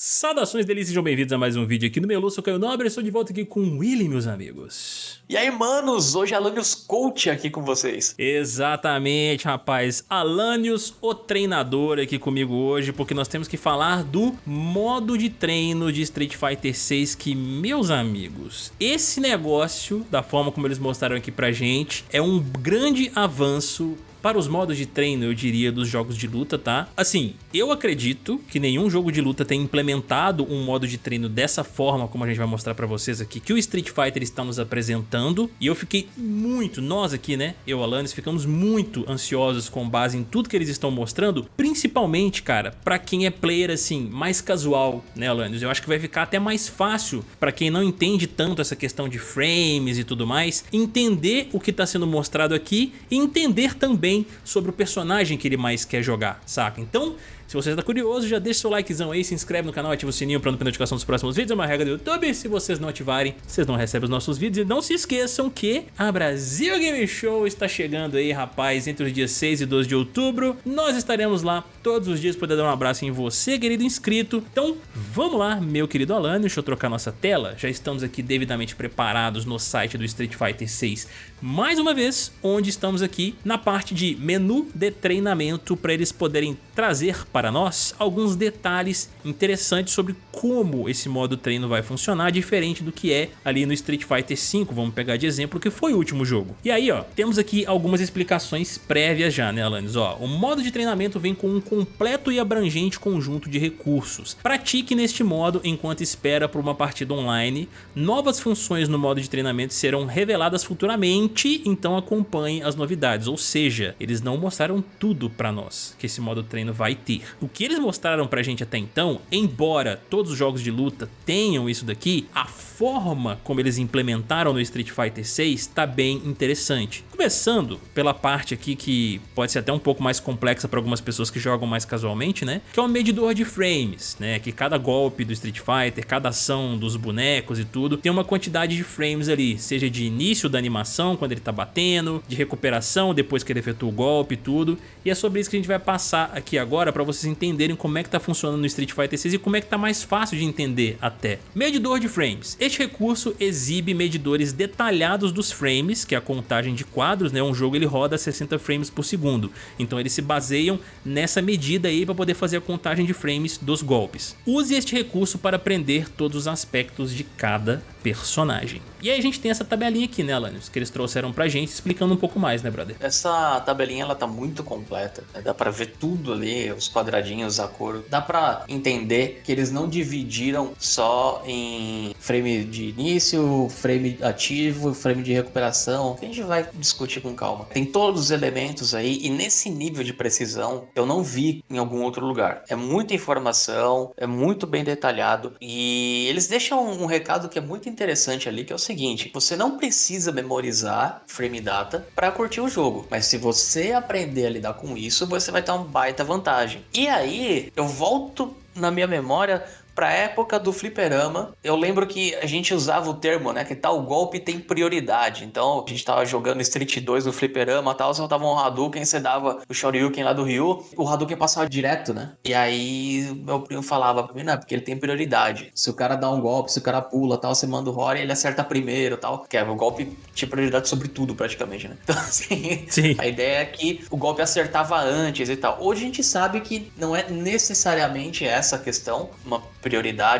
Saudações delícias, sejam bem-vindos a mais um vídeo aqui no Melu, sou Caio Nobre, estou de volta aqui com o Willy, meus amigos. E aí, manos, hoje Alanios Coach aqui com vocês. Exatamente, rapaz, Alanios, o treinador aqui comigo hoje, porque nós temos que falar do modo de treino de Street Fighter 6 que, meus amigos, esse negócio, da forma como eles mostraram aqui pra gente, é um grande avanço para os modos de treino, eu diria, dos jogos de luta, tá? Assim, eu acredito que nenhum jogo de luta tenha implementado um modo de treino dessa forma, como a gente vai mostrar pra vocês aqui, que o Street Fighter está nos apresentando. E eu fiquei muito, nós aqui, né, eu, Alanis, ficamos muito ansiosos com base em tudo que eles estão mostrando, principalmente, cara, pra quem é player, assim, mais casual, né, Alanis? Eu acho que vai ficar até mais fácil pra quem não entende tanto essa questão de frames e tudo mais, entender o que tá sendo mostrado aqui e entender também sobre o personagem que ele mais quer jogar, saca? Então, se você está curioso, já deixa seu likezão aí, se inscreve no canal, ativa o sininho para não perder notificação dos próximos vídeos, é uma regra do YouTube. Se vocês não ativarem, vocês não recebem os nossos vídeos. E não se esqueçam que a Brasil Game Show está chegando aí, rapaz, entre os dias 6 e 12 de outubro. Nós estaremos lá todos os dias poder dar um abraço em você, querido inscrito. Então, vamos lá, meu querido Alan, deixa eu trocar nossa tela. Já estamos aqui devidamente preparados no site do Street Fighter 6, mais uma vez, onde estamos aqui na parte de menu de treinamento para eles poderem trazer para nós alguns detalhes interessantes sobre como esse modo treino vai funcionar, diferente do que é ali no Street Fighter V, vamos pegar de exemplo, que foi o último jogo. E aí, ó, temos aqui algumas explicações prévias já, né, Alanis? Ó, o modo de treinamento vem com um completo e abrangente conjunto de recursos. Pratique neste modo enquanto espera por uma partida online. Novas funções no modo de treinamento serão reveladas futuramente, então acompanhe as novidades. Ou seja, eles não mostraram tudo pra nós que esse modo treino vai ter. O que eles mostraram pra gente até então, embora todos os jogos de luta tenham isso daqui, a forma como eles implementaram no Street Fighter 6 tá bem interessante. Começando pela parte aqui que pode ser até um pouco mais complexa para algumas pessoas que jogam mais casualmente, né? Que é o medidor de frames, né? Que cada golpe do Street Fighter, cada ação dos bonecos e tudo, tem uma quantidade de frames ali, seja de início da animação, quando ele tá batendo, de recuperação depois que ele efetua o golpe e tudo. E é sobre isso que a gente vai passar aqui agora para vocês entenderem como é que tá funcionando no Street Fighter 6 e como é que tá mais fácil de entender até. Medidor de frames. Este recurso exibe medidores detalhados dos frames, que é a contagem de quadros né, um jogo ele roda a 60 frames por segundo. Então eles se baseiam nessa medida aí para poder fazer a contagem de frames dos golpes. Use este recurso para aprender todos os aspectos de cada personagem. E aí a gente tem essa tabelinha aqui, né, Alanios, que eles trouxeram pra gente, explicando um pouco mais, né, brother? Essa tabelinha, ela tá muito completa, né? dá pra ver tudo ali, os quadradinhos, a cor. Dá pra entender que eles não dividiram só em frame de início, frame ativo, frame de recuperação. A gente vai discutir com calma. Tem todos os elementos aí e nesse nível de precisão eu não vi em algum outro lugar. É muita informação, é muito bem detalhado e eles deixam um recado que é muito interessante ali, que é o seguinte, você não precisa memorizar frame data para curtir o jogo, mas se você aprender a lidar com isso, você vai ter uma baita vantagem. E aí, eu volto na minha memória pra época do fliperama, eu lembro que a gente usava o termo, né? Que tal golpe tem prioridade. Então, a gente tava jogando Street 2 no fliperama tal, você dava um Hadouken, você dava o Shoryuken lá do Ryu, o Hadouken passava direto, né? E aí, meu primo falava pra mim, não, porque ele tem prioridade. Se o cara dá um golpe, se o cara pula tal, você manda o Rory, ele acerta primeiro tal. Que é, o golpe tinha prioridade sobre tudo, praticamente, né? Então, assim, Sim. a ideia é que o golpe acertava antes e tal. Hoje a gente sabe que não é necessariamente essa a questão, uma prioridade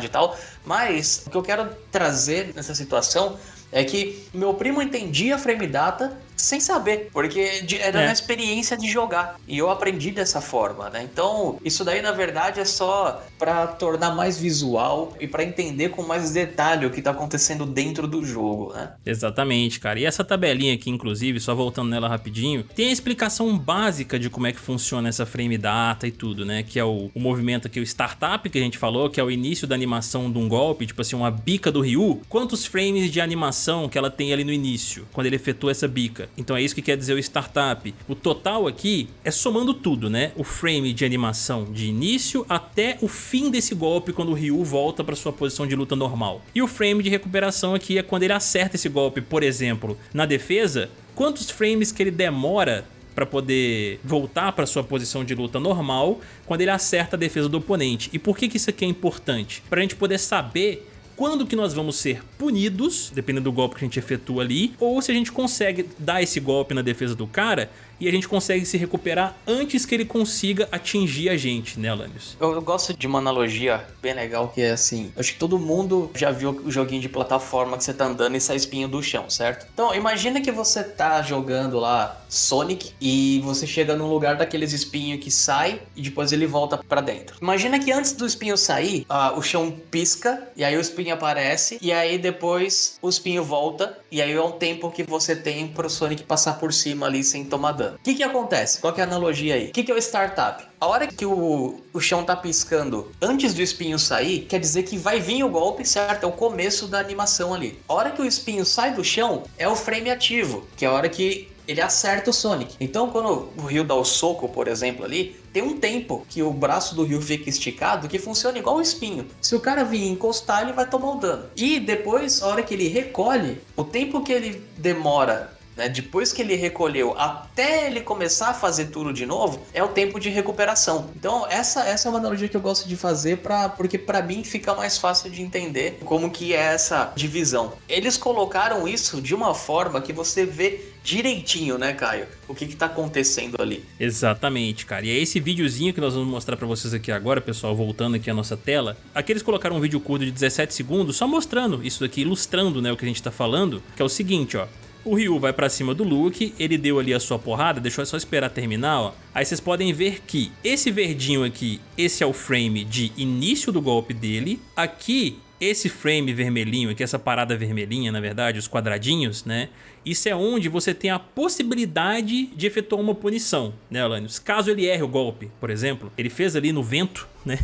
e tal. Mas o que eu quero trazer nessa situação é que meu primo entendia frame data sem saber, porque era é. uma experiência de jogar. E eu aprendi dessa forma, né? Então, isso daí na verdade é só para tornar mais visual e para entender com mais detalhe o que tá acontecendo dentro do jogo, né? Exatamente, cara. E essa tabelinha aqui, inclusive, só voltando nela rapidinho, tem a explicação básica de como é que funciona essa frame data e tudo, né? Que é o, o movimento aqui, o startup que a gente falou, que é o início da animação de um golpe, tipo assim, uma bica do Ryu. Quantos frames de animação que ela tem ali no início, quando ele efetua essa bica? Então é isso que quer dizer o startup. O total aqui é somando tudo, né? O frame de animação de início até o fim desse golpe quando o Ryu volta para sua posição de luta normal. E o frame de recuperação aqui é quando ele acerta esse golpe, por exemplo, na defesa, quantos frames que ele demora para poder voltar para sua posição de luta normal quando ele acerta a defesa do oponente. E por que, que isso aqui é importante? Para a gente poder saber quando que nós vamos ser punidos, dependendo do golpe que a gente efetua ali, ou se a gente consegue dar esse golpe na defesa do cara e a gente consegue se recuperar antes que ele consiga atingir a gente, né, Alanios? Eu, eu, gosto de uma analogia bem legal que é assim, acho que todo mundo já viu o joguinho de plataforma que você tá andando e sai espinho do chão, certo? Então, imagina que você tá jogando lá Sonic e você chega num lugar daqueles espinhos que sai e depois ele volta para dentro. Imagina que antes do espinho sair, uh, o chão pisca e aí o espinho aparece e aí depois o espinho volta e aí é um tempo que você tem pro Sonic passar por cima ali sem tomar dano. O que que acontece? Qual que é a analogia aí? O que que é o startup? A hora que o, o chão tá piscando antes do espinho sair, quer dizer que vai vir o golpe, certo? É o começo da animação ali. A hora que o espinho sai do chão, é o frame ativo, que é a hora que ele acerta o Sonic. Então, quando o Ryu dá o soco, por exemplo, ali, tem um tempo que o braço do Ryu fica esticado que funciona igual um espinho. Se o cara vir encostar, ele vai tomar o dano. E depois, a hora que ele recolhe, o tempo que ele demora né, depois que ele recolheu até ele começar a fazer tudo de novo, é o tempo de recuperação. Então essa, essa é uma analogia que eu gosto de fazer para porque para mim fica mais fácil de entender como que é essa divisão. Eles colocaram isso de uma forma que você vê direitinho, né, Caio? O que que tá acontecendo ali. Exatamente, cara. E é esse videozinho que nós vamos mostrar para vocês aqui agora, pessoal, voltando aqui à nossa tela. Aqui eles colocaram um vídeo curto de 17 segundos, só mostrando isso daqui, ilustrando, né, o que a gente tá falando, que é o seguinte, ó. O Ryu vai pra cima do Luke, ele deu ali a sua porrada, deixou só esperar terminar, ó. Aí vocês podem ver que esse verdinho aqui, esse é o frame de início do golpe dele. Aqui esse frame vermelhinho aqui, essa parada vermelhinha, na verdade, os quadradinhos, né? Isso é onde você tem a possibilidade de efetuar uma punição, né, Alanios? Caso ele erre o golpe, por exemplo, ele fez ali no vento, né?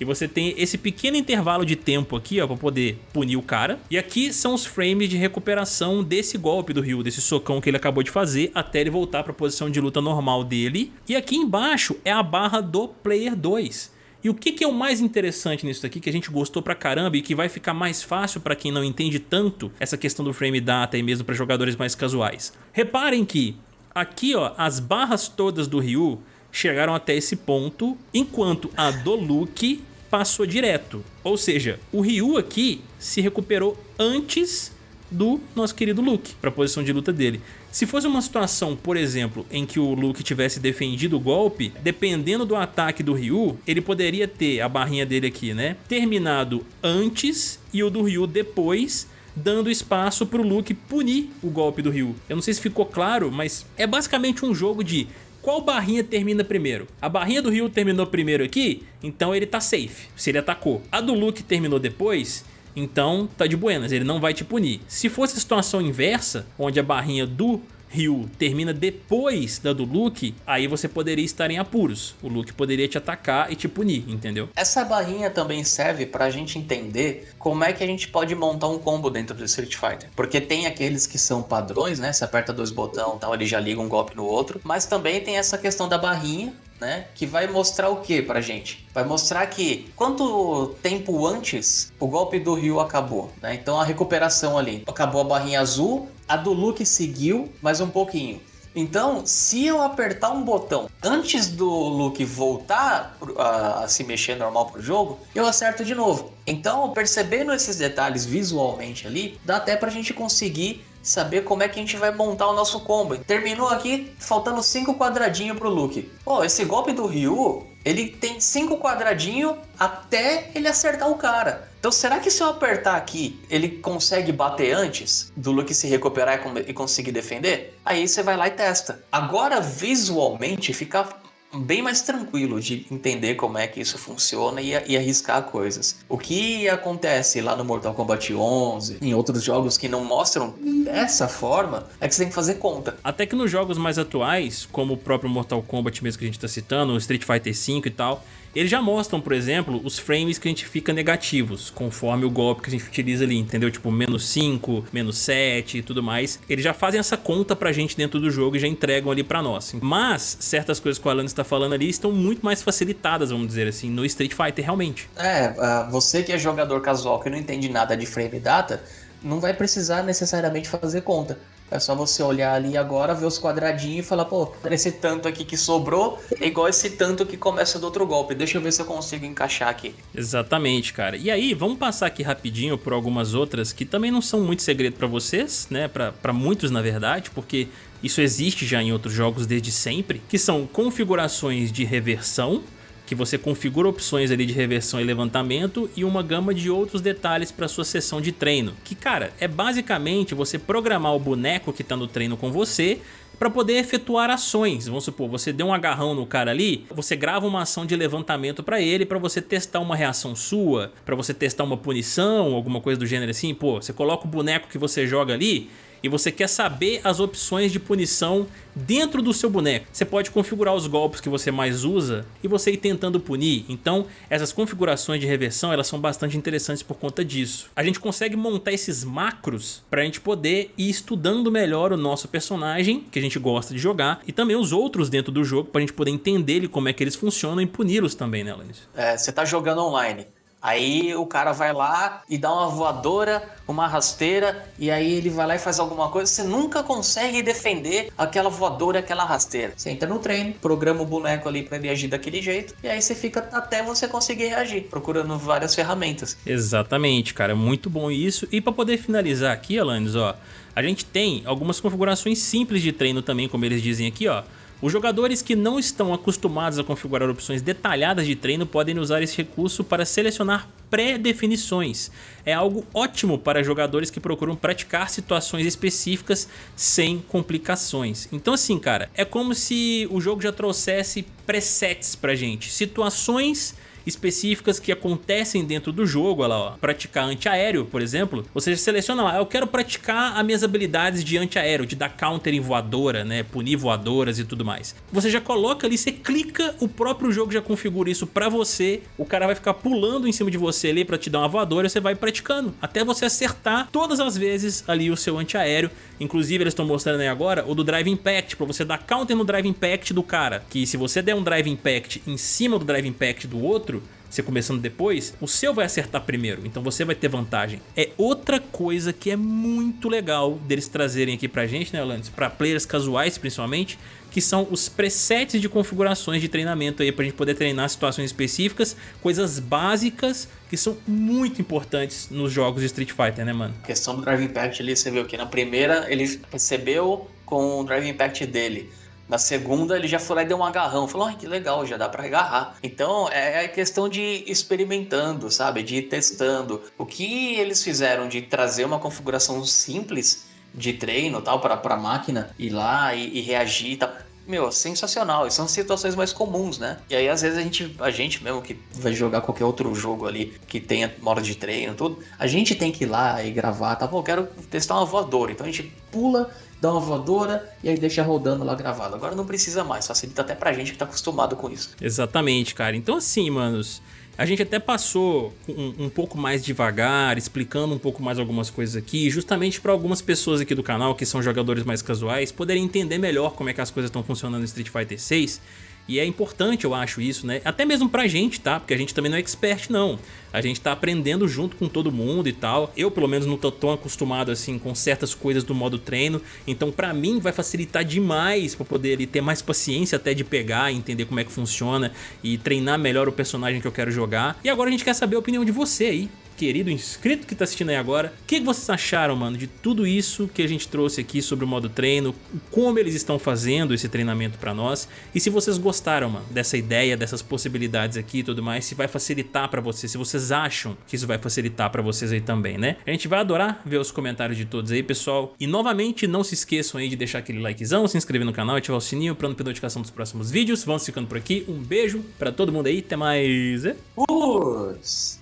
e você tem esse pequeno intervalo de tempo aqui, ó, pra poder punir o cara. E aqui são os frames de recuperação desse golpe do Ryu, desse socão que ele acabou de fazer, até ele voltar pra posição de luta normal dele. E aqui embaixo é a barra do Player 2. E o que, que, é o mais interessante nisso aqui, que a gente gostou pra caramba e que vai ficar mais fácil pra quem não entende tanto essa questão do frame data e mesmo pra jogadores mais casuais. Reparem que aqui ó, as barras todas do Ryu chegaram até esse ponto, enquanto a do Luke passou direto. Ou seja, o Ryu aqui se recuperou antes do nosso querido Luke, para a posição de luta dele. Se fosse uma situação, por exemplo, em que o Luke tivesse defendido o golpe, dependendo do ataque do Ryu, ele poderia ter a barrinha dele aqui, né? Terminado antes e o do Ryu depois, dando espaço para o Luke punir o golpe do Ryu. Eu não sei se ficou claro, mas é basicamente um jogo de qual barrinha termina primeiro? A barrinha do Ryu terminou primeiro aqui, então ele tá safe, se ele atacou. A do Luke terminou depois, então tá de buenas, ele não vai te punir. Se fosse a situação inversa, onde a barrinha do Ryu termina depois da do Luke, aí você poderia estar em apuros. O Luke poderia te atacar e te punir, entendeu? Essa barrinha também serve pra gente entender como é que a gente pode montar um combo dentro do Street Fighter. Porque tem aqueles que são padrões, né? Você aperta dois botões tal, ele já liga um golpe no outro. Mas também tem essa questão da barrinha, né? Que vai mostrar o que pra gente? Vai mostrar que quanto tempo antes o golpe do Ryu acabou, né? Então a recuperação ali, acabou a barrinha azul, a do Luke seguiu mais um pouquinho. Então, se eu apertar um botão antes do Luke voltar a, a, se mexer normal pro jogo, eu acerto de novo. Então, percebendo esses detalhes visualmente ali, dá até pra gente conseguir saber como é que a gente vai montar o nosso combo. Terminou aqui, faltando 5 quadradinhos pro Luke. Pô, esse golpe do Ryu, ele tem 5 quadradinhos até ele acertar o cara. Então será que se eu apertar aqui, ele consegue bater antes do Luke se recuperar e conseguir defender? Aí você vai lá e testa. Agora visualmente fica bem mais tranquilo de entender como é que isso funciona e, e, arriscar coisas. O que acontece lá no Mortal Kombat 11, em outros jogos que não mostram dessa forma, é que você tem que fazer conta. Até que nos jogos mais atuais, como o próprio Mortal Kombat mesmo que a gente está citando, o Street Fighter V e tal, eles já mostram, por exemplo, os frames que a gente fica negativos, conforme o golpe que a gente utiliza ali, entendeu? Tipo, menos 5, menos 7 e tudo mais. Eles já fazem essa conta pra gente dentro do jogo e já entregam ali pra nós. Mas, certas coisas que o Alan está falando ali estão muito mais facilitadas, vamos dizer assim, no Street Fighter, realmente. É, uh, você que é jogador casual que não entende nada de frame data, não vai precisar necessariamente fazer conta. É só você olhar ali agora, ver os quadradinhos e falar, pô, esse tanto aqui que sobrou é igual esse tanto que começa do outro golpe. Deixa eu ver se eu consigo encaixar aqui. Exatamente, cara. E aí, vamos passar aqui rapidinho por algumas outras que também não são muito segredo para vocês, né? Para muitos, na verdade, porque isso existe já em outros jogos desde sempre, que são configurações de reversão, que você configura opções ali de reversão e levantamento e uma gama de outros detalhes para sua sessão de treino. Que, cara, é basicamente você programar o boneco que está no treino com você para poder efetuar ações. Vamos supor, você deu um agarrão no cara ali, você grava uma ação de levantamento para ele para você testar uma reação sua, para você testar uma punição, alguma coisa do gênero assim. Pô, você coloca o boneco que você joga ali e você quer saber as opções de punição dentro do seu boneco. Você pode configurar os golpes que você mais usa e você ir tentando punir. Então, essas configurações de reversão, elas são bastante interessantes por conta disso. A gente consegue montar esses macros para a gente poder ir estudando melhor o nosso personagem, que a gente gosta de jogar, e também os outros dentro do jogo, para a gente poder entender ele, como é que eles funcionam e puni-los também, né, Alanis? É, você tá jogando online. Aí o cara vai lá e dá uma voadora, uma rasteira, e aí ele vai lá e faz alguma coisa. Você nunca consegue defender aquela voadora, aquela rasteira. Você entra no treino, programa o boneco ali para ele agir daquele jeito, e aí você fica até você conseguir reagir, procurando várias ferramentas. Exatamente, cara, muito bom isso. E para poder finalizar aqui, Alanis, ó, a gente tem algumas configurações simples de treino também, como eles dizem aqui, ó. Os jogadores que não estão acostumados a configurar opções detalhadas de treino podem usar esse recurso para selecionar pré-definições. É algo ótimo para jogadores que procuram praticar situações específicas sem complicações. Então assim, cara, é como se o jogo já trouxesse presets pra gente, situações específicas que acontecem dentro do jogo, olha lá, ó, praticar antiaéreo, por exemplo, você seleciona lá, eu quero praticar as minhas habilidades de antiaéreo, de dar counter em voadora, né, punir voadoras e tudo mais. Você já coloca ali, você clica, o próprio jogo já configura isso pra você, o cara vai ficar pulando em cima de você ali pra te dar uma voadora você vai praticando, até você acertar todas as vezes ali o seu antiaéreo, inclusive eles estão mostrando aí agora o do Drive Impact, pra você dar counter no Drive Impact do cara, que se você der um Drive Impact em cima do Drive Impact do outro, você começando depois, o seu vai acertar primeiro, então você vai ter vantagem. É outra coisa que é muito legal deles trazerem aqui pra gente, né, Orlando? Pra players casuais, principalmente, que são os presets de configurações de treinamento aí pra gente poder treinar situações específicas, coisas básicas que são muito importantes nos jogos de Street Fighter, né, mano? A questão do Drive Impact ali, você viu que na primeira ele recebeu com o Drive Impact dele. Na segunda, ele já foi lá e deu um agarrão. Falou, ai, que legal, já dá para agarrar. Então, é, é questão de experimentando, sabe? De ir testando. O que eles fizeram de trazer uma configuração simples de treino tal para a máquina ir lá e, e reagir tal meu, sensacional. E são situações mais comuns, né? E aí, às vezes, a gente, a gente mesmo que vai jogar qualquer outro jogo ali que tenha modo de treino, tudo, a gente tem que ir lá e gravar, tá bom? Quero testar uma voadora. Então a gente pula dá uma voadora e aí deixa rodando lá gravado. Agora não precisa mais, facilita até pra gente que tá acostumado com isso. Exatamente, cara. Então assim, manos, a gente até passou um, um, pouco mais devagar, explicando um pouco mais algumas coisas aqui, justamente para algumas pessoas aqui do canal que são jogadores mais casuais poderem entender melhor como é que as coisas estão funcionando no Street Fighter 6 e é importante, eu acho, isso, né? Até mesmo pra gente, tá? Porque a gente também não é expert, não. A gente tá aprendendo junto com todo mundo e tal. Eu, pelo menos, não tô tão acostumado, assim, com certas coisas do modo treino. Então, pra mim, vai facilitar demais pra poder ali, ter mais paciência até de pegar, entender como é que funciona e treinar melhor o personagem que eu quero jogar. E agora a gente quer saber a opinião de você aí querido inscrito que tá assistindo aí agora. O que vocês acharam, mano, de tudo isso que a gente trouxe aqui sobre o modo treino, como eles estão fazendo esse treinamento pra nós e se vocês gostaram, mano, dessa ideia, dessas possibilidades aqui e tudo mais, se vai facilitar pra vocês, se vocês acham que isso vai facilitar pra vocês aí também, né? A gente vai adorar ver os comentários de todos aí, pessoal. E novamente, não se esqueçam aí de deixar aquele likezão, se inscrever no canal, ativar o sininho pra não perder notificação dos próximos vídeos. Vamos ficando por aqui. Um beijo pra todo mundo aí. Até mais. Us.